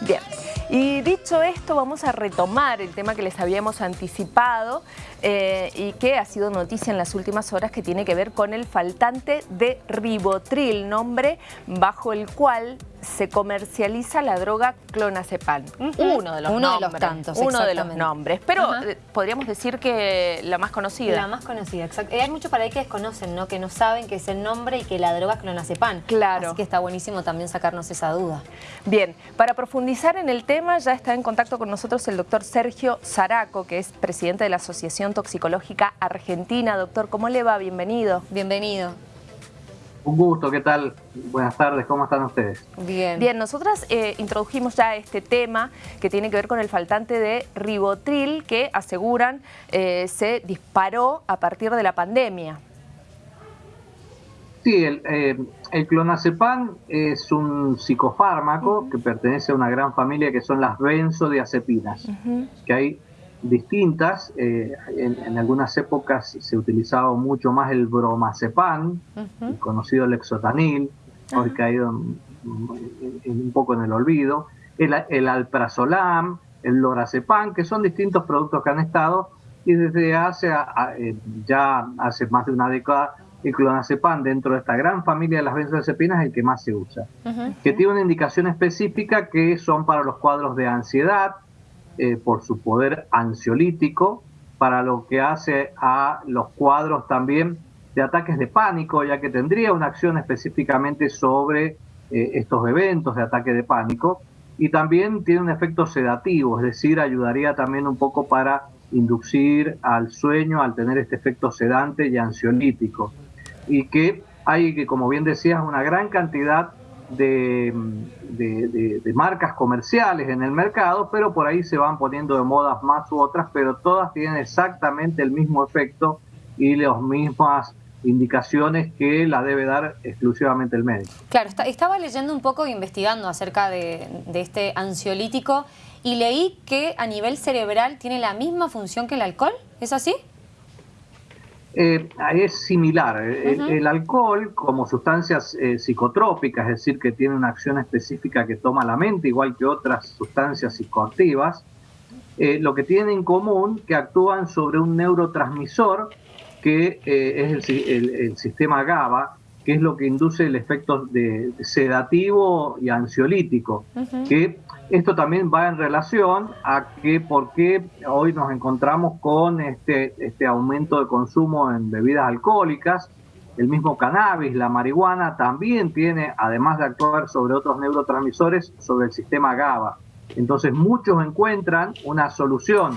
Bien, y dicho esto vamos a retomar el tema que les habíamos anticipado eh, y que ha sido noticia en las últimas horas que tiene que ver con el faltante de ribotril, nombre bajo el cual se comercializa la droga clonazepam. Uno de los uno nombres. de los tantos, Uno de los nombres, pero eh, podríamos decir que la más conocida. La más conocida, exacto. Eh, hay muchos para ahí que desconocen, ¿no? Que no saben que es el nombre y que la droga es clonazepam. Claro. Así que está buenísimo también sacarnos esa duda. Bien, para profundizar en el tema ya está en contacto con nosotros el doctor Sergio Zaraco, que es presidente de la Asociación Toxicológica Argentina. Doctor, ¿cómo le va? Bienvenido. Bienvenido. Un gusto, ¿qué tal? Buenas tardes, ¿cómo están ustedes? Bien. Bien, nosotras eh, introdujimos ya este tema que tiene que ver con el faltante de ribotril que aseguran eh, se disparó a partir de la pandemia. Sí, el, eh, el clonazepam es un psicofármaco que pertenece a una gran familia que son las benzodiazepinas, que hay distintas, eh, en, en algunas épocas se utilizaba mucho más el bromazepam, Ujú. el conocido lexotanil, hoy caído en- en- en un poco en el olvido, el, el alprazolam, el lorazepam, que son distintos productos que han estado y desde hace eh, ya hace más de una década el clonazepam dentro de esta gran familia de las benzodiazepinas es el que más se usa. Que tiene una indicación específica que son para los cuadros de ansiedad, eh, por su poder ansiolítico, para lo que hace a los cuadros también de ataques de pánico, ya que tendría una acción específicamente sobre eh, estos eventos de ataque de pánico, y también tiene un efecto sedativo, es decir, ayudaría también un poco para inducir al sueño al tener este efecto sedante y ansiolítico y que hay, como bien decías, una gran cantidad de, de- marcas comerciales en el mercado, pero por ahí se van poniendo de modas más u otras, pero todas tienen exactamente el mismo efecto y las mismas indicaciones que la debe dar exclusivamente el médico. Claro, está- estaba leyendo un poco investigando acerca de, de este ansiolítico y leí que a nivel cerebral tiene la misma función que el alcohol. ¿Es así? Eh, es similar. El, Ujú. el alcohol, como sustancias eh, psicotrópicas, es decir, que tiene una acción específica que toma la mente, igual que otras sustancias psicoactivas, eh, lo que tienen en común que actúan sobre un neurotransmisor que eh, es el, si- el- el sistema GABA, que es lo que induce el efecto de sedativo y ansiolítico que esto también va en relación a que por qué hoy nos encontramos con este, este aumento de consumo en bebidas alcohólicas. El mismo cannabis, la marihuana, también tiene, además de actuar sobre otros neurotransmisores, sobre el sistema GABA. Entonces muchos encuentran una solución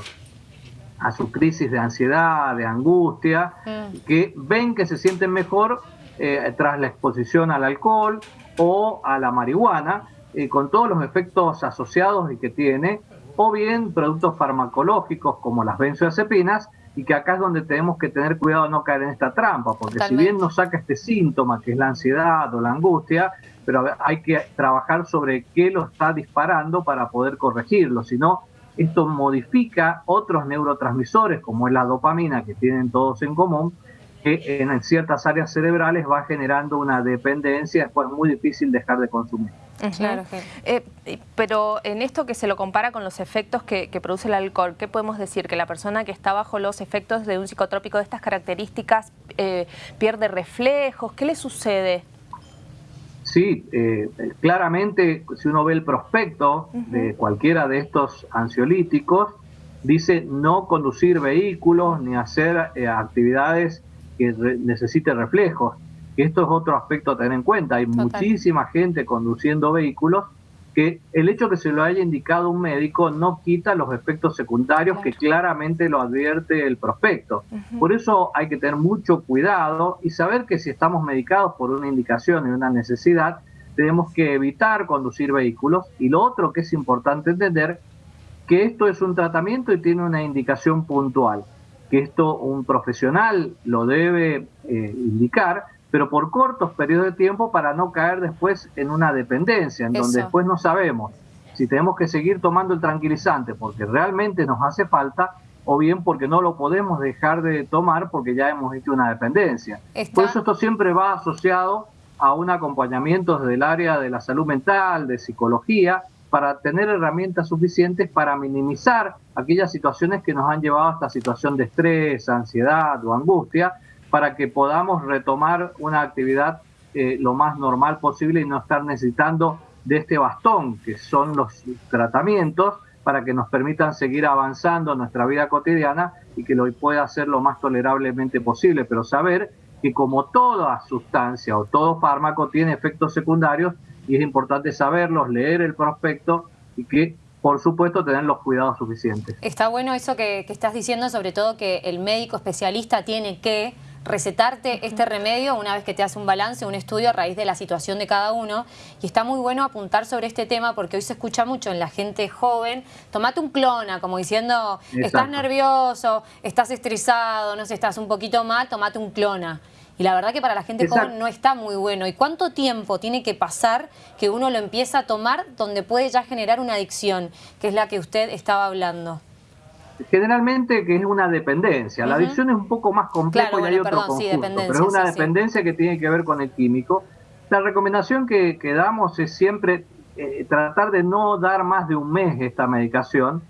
a su crisis de ansiedad, de angustia, Mm. que ven que se sienten mejor eh, tras la exposición al alcohol o a la marihuana, eh, con todos los efectos asociados y que tiene, o bien productos farmacológicos como las benzodiazepinas, y que acá es donde tenemos que tener cuidado de no caer en esta trampa, porque si bien nos saca este síntoma, que es la ansiedad o la angustia, pero hay que trabajar sobre qué lo está disparando para poder corregirlo, si no, esto modifica otros neurotransmisores, como es la dopamina, que tienen todos en común, que en ciertas áreas cerebrales va generando una dependencia, después es muy difícil dejar de consumir. Claro Eh, pero en esto que se lo compara con los efectos que, que produce el alcohol, ¿qué podemos decir? Que la persona que está bajo los efectos de un psicotrópico de estas características eh, pierde reflejos. ¿Qué le sucede? Sí, eh, claramente si uno ve el prospecto de cualquiera de estos ansiolíticos, dice no conducir vehículos ni hacer eh, actividades que re- necesite reflejos. Que esto es otro aspecto a tener en cuenta. Hay Total. muchísima gente conduciendo vehículos que el hecho que se lo haya indicado un médico no quita los efectos secundarios que claramente lo advierte el prospecto. Por eso hay que tener mucho cuidado y saber que si estamos medicados por una indicación y una necesidad, tenemos que evitar conducir vehículos. Y lo otro que es importante entender, que esto es un tratamiento y tiene una indicación puntual, que esto un profesional lo debe eh, indicar, pero por cortos periodos de tiempo para no caer después en una dependencia, en donde después no sabemos si tenemos que seguir tomando el tranquilizante porque realmente nos hace falta o bien porque no lo podemos dejar de tomar porque ya hemos hecho una dependencia. Está- Por eso esto siempre va asociado a un acompañamiento desde el área de la salud mental, de psicología, para tener herramientas suficientes para minimizar aquellas situaciones que nos han llevado a esta situación de estrés, ansiedad o angustia, para que podamos retomar una actividad eh, lo más normal posible y no estar necesitando de este bastón, que son los tratamientos, para que nos permitan seguir avanzando en nuestra vida cotidiana y que lo pueda hacer lo más tolerablemente posible, pero saber que como toda sustancia o todo fármaco tiene efectos secundarios y es importante saberlos, leer el prospecto y que por supuesto tener los cuidados suficientes. Está bueno eso que, que estás diciendo, sobre todo que el médico especialista tiene que recetarte este remedio una vez que te hace un balance, un estudio a raíz de la situación de cada uno. Y está muy bueno apuntar sobre este tema porque hoy se escucha mucho en la gente joven, tomate un clona, como diciendo, estás nervioso, estás estresado, no sé, estás un poquito mal, tomate un clona. Y la verdad que para la gente joven no está muy bueno. ¿Y cuánto tiempo tiene que pasar que uno lo empieza a tomar donde puede ya generar una adicción, que es la que usted estaba hablando? Generalmente que es una dependencia. La adicción es un poco más complejo y hay otro conjunto, pero es una dependencia que tiene que ver con el químico. La recomendación que, damos es siempre eh, tratar de no dar más de un mes esta medicación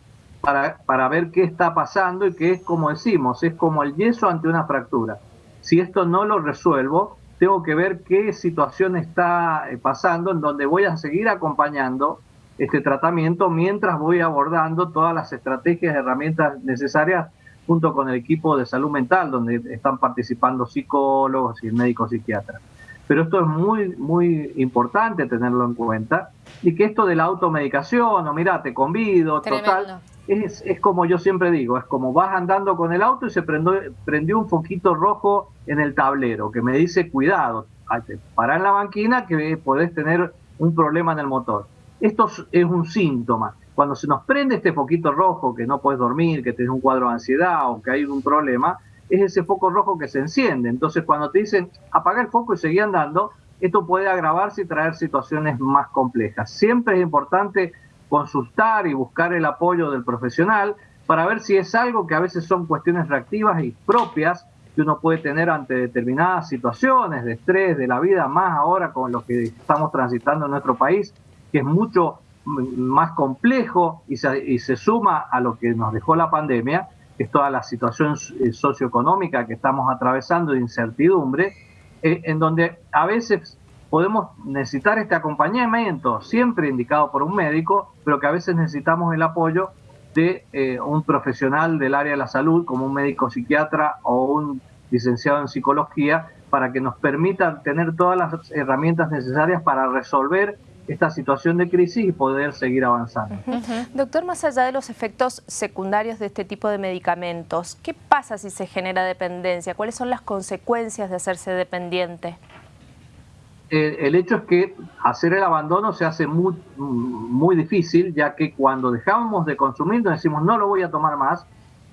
para, para ver qué está pasando y que es como decimos, es como el yeso ante una fractura. Si esto no lo resuelvo, tengo que ver qué situación está eh, pasando en donde voy a seguir acompañando este tratamiento mientras voy abordando todas las estrategias y herramientas necesarias junto con el equipo de salud mental, donde están participando psicólogos y médicos psiquiatras. Pero esto es muy, muy importante tenerlo en cuenta y que esto de la automedicación o mira, te convido, total, es, es, como yo siempre digo, es como vas andando con el auto y se prendió, prendió un foquito rojo en el tablero que me dice cuidado, para en la banquina que podés tener un problema en el motor esto es un síntoma. Cuando se nos prende este foquito rojo, que no puedes dormir, que tienes un cuadro de ansiedad o que hay un problema, es ese foco rojo que se enciende. Entonces, cuando te dicen apaga el foco y seguí andando, esto puede agravarse y traer situaciones más complejas. Siempre es importante consultar y buscar el apoyo del profesional para ver si es algo que a veces son cuestiones reactivas y propias que uno puede tener ante determinadas situaciones de estrés de la vida, más ahora con lo que estamos transitando en nuestro país, que es mucho más complejo y se, suma a lo que nos dejó la pandemia, que es toda la situación eh, socioeconómica que estamos atravesando de incertidumbre, eh, en donde a veces podemos necesitar este acompañamiento, siempre indicado por un médico, pero que a veces necesitamos el apoyo de eh, un profesional del área de la salud, como un médico psiquiatra o un licenciado en psicología, para que nos permita tener todas las herramientas necesarias para resolver esta situación de crisis y poder seguir avanzando. Doctor, más allá de los efectos secundarios de este tipo de medicamentos, ¿qué pasa si se genera dependencia? ¿Cuáles son las consecuencias de hacerse dependiente? El, hecho es que hacer el abandono se hace muy, muy difícil, ya que cuando dejamos de consumir, nos decimos no lo voy a tomar más,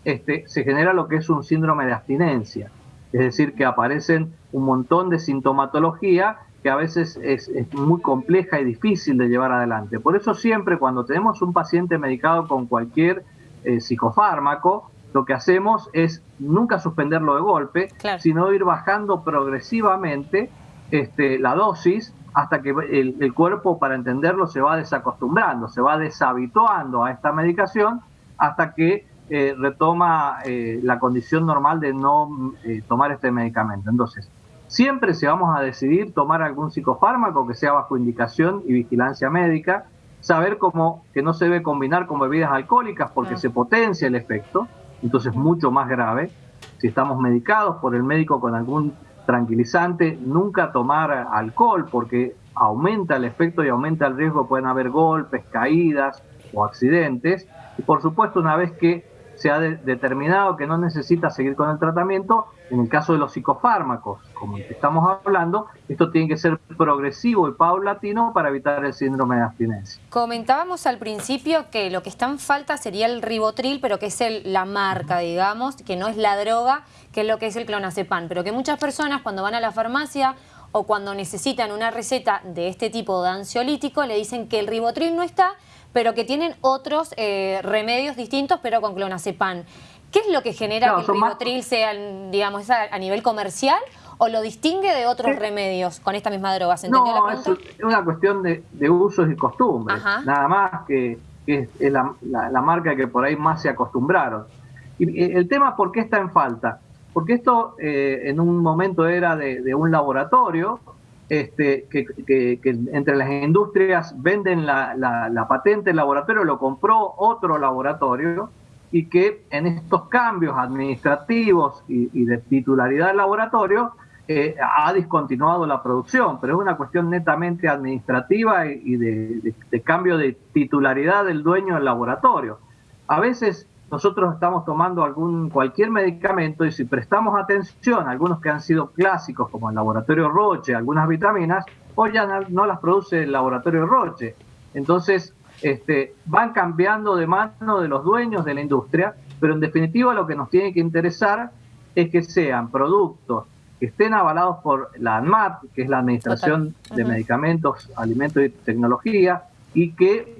este, se genera lo que es un síndrome de abstinencia. Es decir, que aparecen un montón de sintomatología que a veces es, muy compleja y difícil de llevar adelante. Por eso siempre cuando tenemos un paciente medicado con cualquier eh, psicofármaco, lo que hacemos es nunca suspenderlo de golpe, sino ir bajando progresivamente este, la dosis hasta que el, cuerpo, para entenderlo, se va desacostumbrando, se va deshabituando a esta medicación hasta que eh, retoma eh, la condición normal de no tomar este medicamento. Entonces, Siempre si vamos a decidir tomar algún psicofármaco que sea bajo indicación y vigilancia médica, saber cómo que no se debe combinar con bebidas alcohólicas porque se potencia el efecto, entonces mucho más grave. Si estamos medicados por el médico con algún tranquilizante, nunca tomar alcohol porque aumenta el efecto y aumenta el riesgo, pueden haber golpes, caídas o accidentes. Y por supuesto, una vez que se ha determinado que no necesita seguir con el tratamiento. En el caso de los psicofármacos, como el que estamos hablando, esto tiene que ser progresivo y paulatino para evitar el síndrome de abstinencia. Comentábamos al principio que lo que está en falta sería el ribotril, pero que es la marca, digamos, que no es la droga, que es lo que es el clonazepam, pero que muchas personas cuando van a la farmacia o cuando necesitan una receta de este tipo de ansiolítico le dicen que el ribotril no está, pero que tienen otros eh, remedios distintos, pero con clonazepam. ¿Qué es lo que genera que el ribotril sea, digamos, a, nivel comercial o lo distingue de otros remedios con esta misma droga? ¿Se entendió no, la es una cuestión de, usos y costumbres, nada más que, es la, marca que por ahí más se acostumbraron. Y el tema, ¿por qué está en falta? Porque esto eh, en un momento era de, un laboratorio este, que, entre las industrias venden la, patente, el laboratorio lo compró otro laboratorio y que en estos cambios administrativos y, de titularidad del laboratorio eh, ha discontinuado la producción, pero es una cuestión netamente administrativa y, de, de, cambio de titularidad del dueño del laboratorio. A veces nosotros estamos tomando algún cualquier medicamento y si prestamos atención a algunos que han sido clásicos como el laboratorio Roche, algunas vitaminas, hoy ya no, las produce el laboratorio Roche. Entonces, este, van cambiando de mano de los dueños de la industria, pero en definitiva lo que nos tiene que interesar es que sean productos que estén avalados por la ANMAT, que es la Administración de Medicamentos, Alimentos y Tecnología, y que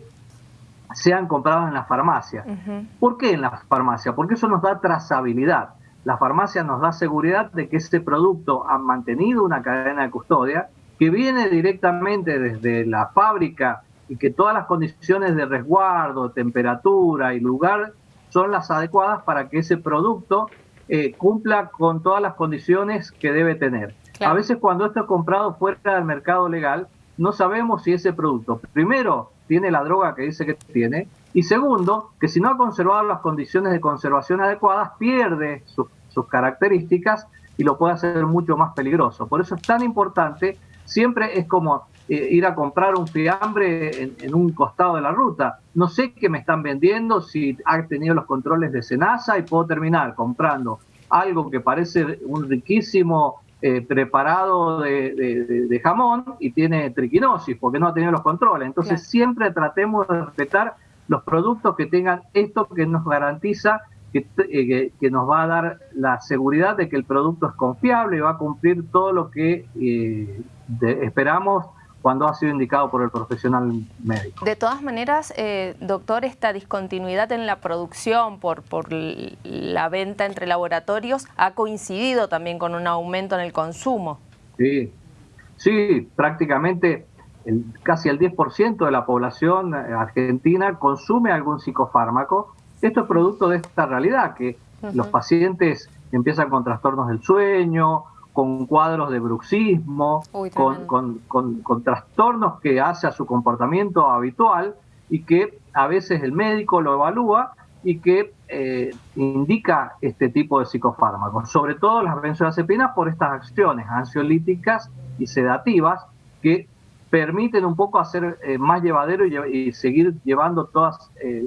sean comprados en la farmacia. ¿Por qué en la farmacia? Porque eso nos da trazabilidad. La farmacia nos da seguridad de que ese producto ha mantenido una cadena de custodia que viene directamente desde la fábrica y que todas las condiciones de resguardo, temperatura y lugar son las adecuadas para que ese producto eh, cumpla con todas las condiciones que debe tener. A veces cuando esto es comprado fuera del mercado legal, no sabemos si ese producto, primero, tiene la droga que dice que tiene, y segundo, que si no ha conservado las condiciones de conservación adecuadas, pierde sus, características y lo puede hacer mucho más peligroso. Por eso es tan importante, siempre es como eh, ir a comprar un fiambre en, un costado de la ruta. No sé qué me están vendiendo, si ha tenido los controles de Senasa y puedo terminar comprando algo que parece un riquísimo eh, preparado de, jamón y tiene triquinosis porque no ha tenido los controles. Entonces siempre tratemos de respetar los productos que tengan esto que nos garantiza que, eh, que, nos va a dar la seguridad de que el producto es confiable y va a cumplir todo lo que eh, esperamos cuando ha sido indicado por el profesional médico. De todas maneras, eh, doctor, esta discontinuidad en la producción por, por la venta entre laboratorios ha coincidido también con un aumento en el consumo. Sí, sí, prácticamente el, casi el 10% de la población eh, argentina consume algún psicofármaco. Esto es producto de esta realidad, que los pacientes empiezan con trastornos del sueño, con cuadros de bruxismo, con, trastornos que hace a su comportamiento habitual y que a veces el médico lo evalúa y que eh, indica este tipo de psicofármacos, sobre todo las benzodiazepinas por estas acciones ansiolíticas y sedativas que permiten un poco hacer eh, más llevadero y, seguir llevando todas eh,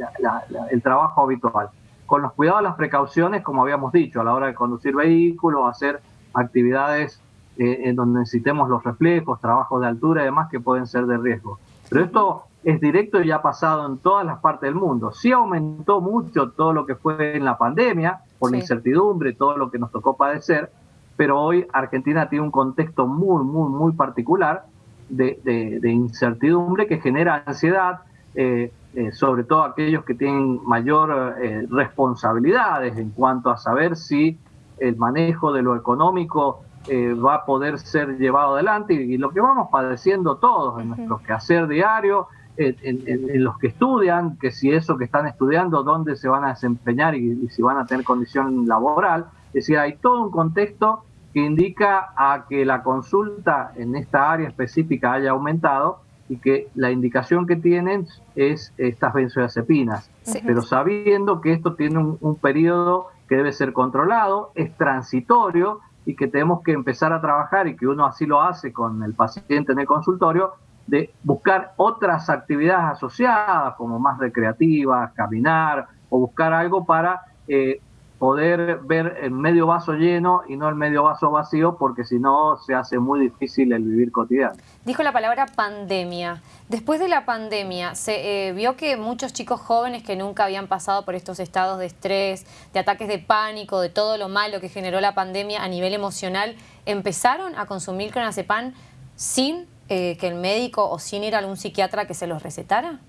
el trabajo habitual. Con los cuidados, las precauciones, como habíamos dicho, a la hora de conducir vehículos, hacer actividades eh, en donde necesitemos los reflejos, trabajos de altura y demás que pueden ser de riesgo. Pero esto es directo y ha pasado en todas las partes del mundo. Sí aumentó mucho todo lo que fue en la pandemia, por la incertidumbre, todo lo que nos tocó padecer, pero hoy Argentina tiene un contexto muy, muy, muy particular de, incertidumbre que genera ansiedad, eh, eh, sobre todo aquellos que tienen mayor responsabilidades en cuanto a saber si el manejo de lo económico eh, va a poder ser llevado adelante y, lo que vamos padeciendo todos en nuestro quehacer diario, en, los que estudian, que si eso que están estudiando, dónde se van a desempeñar y, si van a tener condición laboral. Es decir, hay todo un contexto que indica a que la consulta en esta área específica haya aumentado y que la indicación que tienen es estas benzodiazepinas, pero sabiendo que esto tiene un, un periodo que debe ser controlado, es transitorio y que tenemos que empezar a trabajar y que uno así lo hace con el paciente en el consultorio, de buscar otras actividades asociadas como más recreativas, caminar o buscar algo para eh, poder ver el medio vaso lleno y no el medio vaso vacío, porque si no se hace muy difícil el vivir cotidiano. Dijo la palabra pandemia. Después de la pandemia, se eh, vio que muchos chicos jóvenes que nunca habían pasado por estos estados de estrés, de ataques de pánico, de todo lo malo que generó la pandemia a nivel emocional, empezaron a consumir clonazepam sin eh, que el médico o sin ir a algún psiquiatra que se los recetara.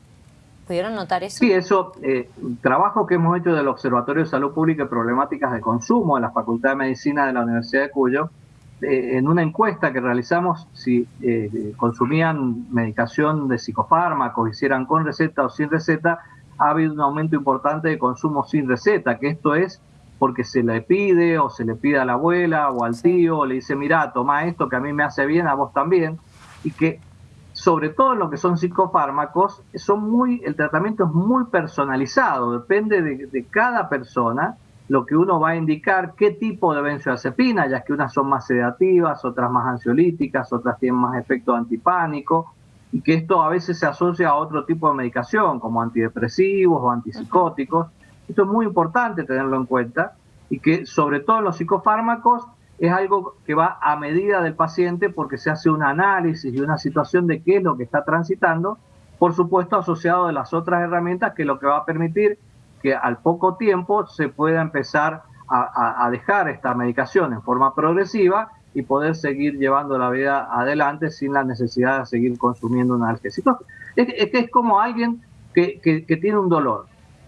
¿Pudieron notar eso? Sí, eso, eh, trabajo que hemos hecho del Observatorio de Salud Pública y Problemáticas de Consumo en la Facultad de Medicina de la Universidad de Cuyo, eh, en una encuesta que realizamos si eh, consumían medicación de psicofármacos, hicieran con receta o sin receta, ha habido un aumento importante de consumo sin receta, que esto es porque se le pide o se le pide a la abuela o al tío, o le dice, mira, toma esto que a mí me hace bien, a vos también, y que sobre todo lo que son psicofármacos, son muy, el tratamiento es muy personalizado, depende de, de cada persona lo que uno va a indicar qué tipo de benzodiazepina, ya que unas son más sedativas, otras más ansiolíticas, otras tienen más efecto antipánico, y que esto a veces se asocia a otro tipo de medicación, como antidepresivos o antipsicóticos. Esto es muy importante tenerlo en cuenta y que sobre todo en los psicofármacos es algo que va a medida del paciente porque se hace un análisis y una situación de qué es lo que está transitando, por supuesto asociado de las otras herramientas que lo que va a permitir que al poco tiempo se pueda empezar a, dejar esta medicación en forma progresiva y poder seguir llevando la vida adelante sin la necesidad de seguir consumiendo un analgésico. Es, que es como alguien que, que, tiene un dolor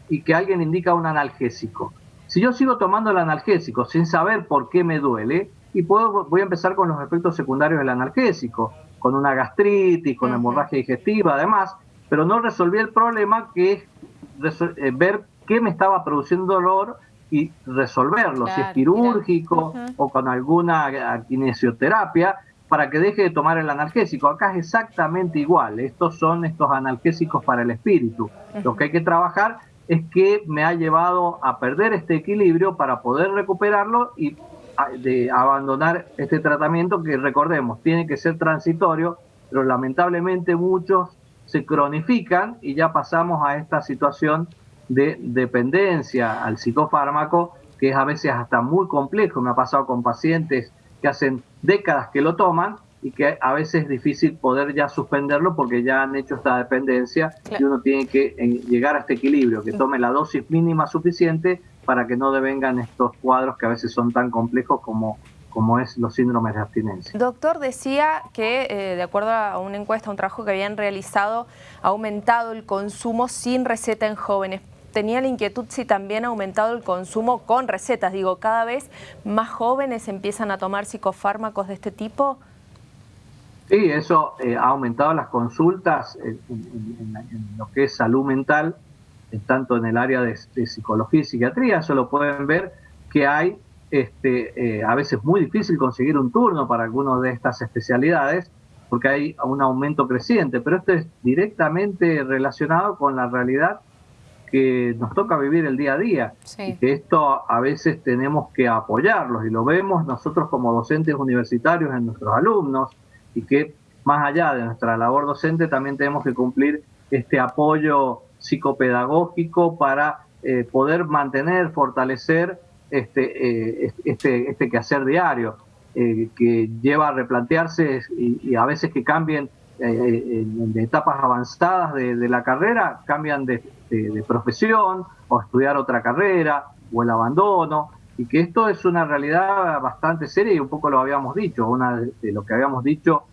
y que alguien indica un analgésico. Si yo sigo tomando el analgésico sin saber por qué me duele, y puedo, voy a empezar con los efectos secundarios del analgésico, con una gastritis, con hemorragia digestiva, además, pero no resolví el problema que es eh, ver qué me estaba produciendo dolor y resolverlo, si es quirúrgico o con alguna kinesioterapia, para que deje de tomar el analgésico. Acá es exactamente igual, estos son estos analgésicos para el espíritu. Lo que hay que trabajar es que me ha llevado a perder este equilibrio para poder recuperarlo y de abandonar este tratamiento que recordemos, tiene que ser transitorio, pero lamentablemente muchos se cronifican y ya pasamos a esta situación de dependencia al psicofármaco, que es a veces hasta muy complejo. Me ha pasado con pacientes que hacen décadas que lo toman y que a veces es difícil poder ya suspenderlo porque ya han hecho esta dependencia y uno tiene que eh, llegar a este equilibrio, que tome la dosis mínima suficiente para que no devengan estos cuadros que a veces son tan complejos como como es los síndromes de abstinencia. Doctor, decía que eh, de acuerdo a una encuesta, un trabajo que habían realizado, ha aumentado el consumo sin receta en jóvenes tenía la inquietud si también ha aumentado el consumo con recetas. Digo, cada vez más jóvenes empiezan a tomar psicofármacos de este tipo. Sí, eso eh, ha aumentado las consultas en, lo que es salud mental, tanto en el área de, psicología y psiquiatría. Eso lo pueden ver que hay este, eh, a veces muy difícil conseguir un turno para algunas de estas especialidades porque hay un aumento creciente, pero esto es directamente relacionado con la realidad que nos toca vivir el día a día. Y que esto a veces tenemos que apoyarlos y lo vemos nosotros como docentes universitarios en nuestros alumnos y que más allá de nuestra labor docente también tenemos que cumplir este apoyo psicopedagógico para eh, poder mantener, fortalecer este, eh, este, este quehacer diario eh, que lleva a replantearse y, a veces que cambien en, etapas avanzadas de, de la carrera, cambian de, de, profesión o estudiar otra carrera o el abandono y que esto es una realidad bastante seria y un poco lo habíamos dicho, una de, lo que habíamos dicho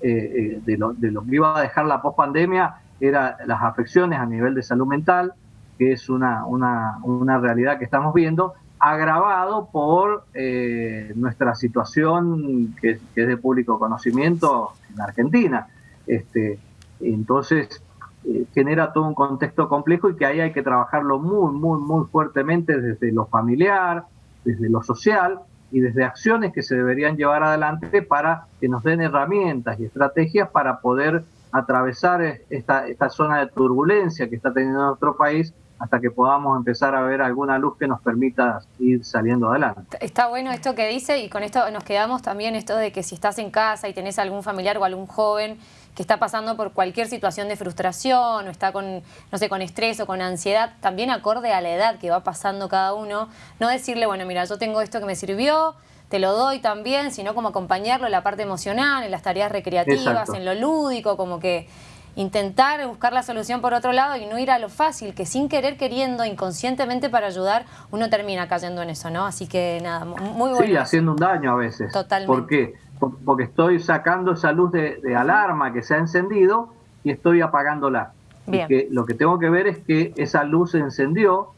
eh, eh, de, lo, de lo que iba a dejar la pospandemia era las afecciones a nivel de salud mental, que es una, una, una realidad que estamos viendo, agravado por eh, nuestra situación que, es de público conocimiento en Argentina. Este, entonces, eh, genera todo un contexto complejo y que ahí hay que trabajarlo muy, muy, muy fuertemente desde lo familiar, desde lo social y desde acciones que se deberían llevar adelante para que nos den herramientas y estrategias para poder atravesar esta, esta zona de turbulencia que está teniendo nuestro país hasta que podamos empezar a ver alguna luz que nos permita ir saliendo adelante. Está bueno esto que dice y con esto nos quedamos también esto de que si estás en casa y tenés algún familiar o algún joven que está pasando por cualquier situación de frustración o está con, no sé, con estrés o con ansiedad, también acorde a la edad que va pasando cada uno, no decirle, bueno, mira, yo tengo esto que me sirvió, te lo doy también, sino como acompañarlo en la parte emocional, en las tareas recreativas, en lo lúdico, como que intentar buscar la solución por otro lado y no ir a lo fácil, que sin querer, queriendo, inconscientemente para ayudar, uno termina cayendo en eso, ¿no? Así que nada, muy bueno. Sí, haciendo un daño a veces. Totalmente. ¿Por qué? Porque estoy sacando esa luz de, alarma que se ha encendido y estoy apagándola. Y que lo que tengo que ver es que esa luz se encendió,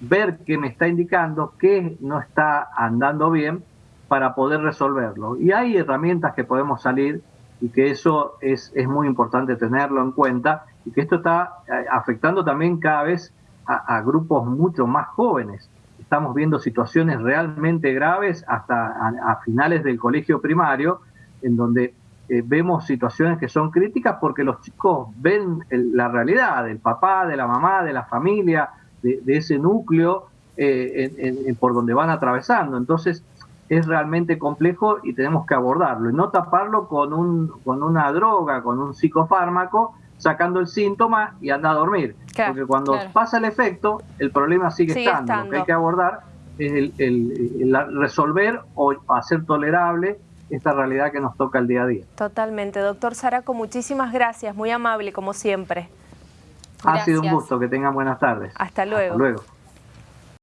ver qué me está indicando, qué no está andando bien para poder resolverlo. Y hay herramientas que podemos salir y que eso es, es muy importante tenerlo en cuenta y que esto está eh, afectando también cada vez a, grupos mucho más jóvenes. Estamos viendo situaciones realmente graves hasta a, finales del colegio primario, en donde eh, vemos situaciones que son críticas porque los chicos ven la realidad del papá, de la mamá, de la familia, de, ese núcleo eh, por donde van atravesando. Entonces, es realmente complejo y tenemos que abordarlo y no taparlo con, un, con una droga, con un psicofármaco, sacando el síntoma y anda a dormir. Porque cuando pasa el efecto, el problema sigue, estando. Lo que hay que abordar es el, resolver o hacer tolerable esta realidad que nos toca el día a día. Totalmente. Doctor Saraco, muchísimas gracias, muy amable como siempre. Ha sido un gusto, que tengan buenas tardes. Hasta luego. Hasta luego.